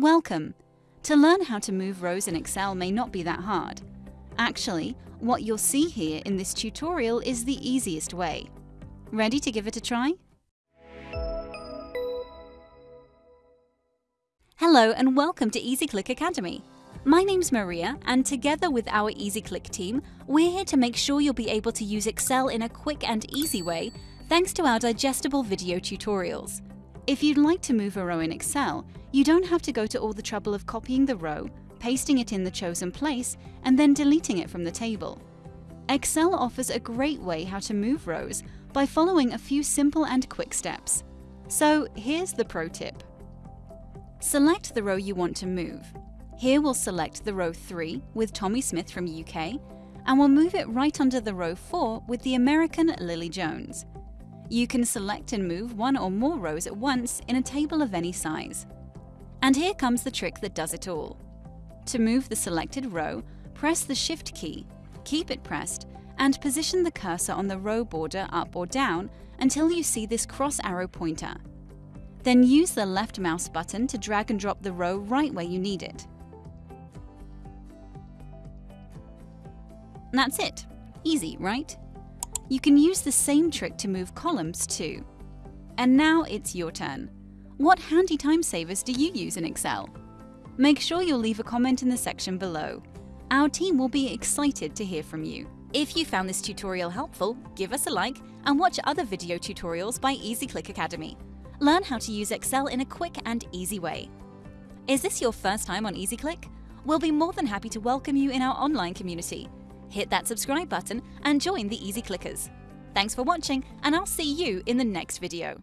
Welcome! To learn how to move rows in Excel may not be that hard. Actually, what you'll see here in this tutorial is the easiest way. Ready to give it a try? Hello and welcome to EasyClick Academy. My name's Maria and together with our EasyClick team, we're here to make sure you'll be able to use Excel in a quick and easy way thanks to our digestible video tutorials. If you'd like to move a row in Excel, you don't have to go to all the trouble of copying the row, pasting it in the chosen place, and then deleting it from the table. Excel offers a great way how to move rows by following a few simple and quick steps. So here's the pro tip. Select the row you want to move. Here we'll select the row 3 with Tommy Smith from UK, and we'll move it right under the row 4 with the American Lily Jones. You can select and move one or more rows at once in a table of any size. And here comes the trick that does it all. To move the selected row, press the Shift key, keep it pressed, and position the cursor on the row border up or down until you see this cross arrow pointer. Then use the left mouse button to drag and drop the row right where you need it. That's it. Easy, right? You can use the same trick to move columns too. And now it's your turn. What handy time savers do you use in Excel? Make sure you'll leave a comment in the section below. Our team will be excited to hear from you. If you found this tutorial helpful, give us a like and watch other video tutorials by EasyClick Academy. Learn how to use Excel in a quick and easy way. Is this your first time on EasyClick? We'll be more than happy to welcome you in our online community hit that subscribe button and join the Easy Clickers. Thanks for watching and I'll see you in the next video.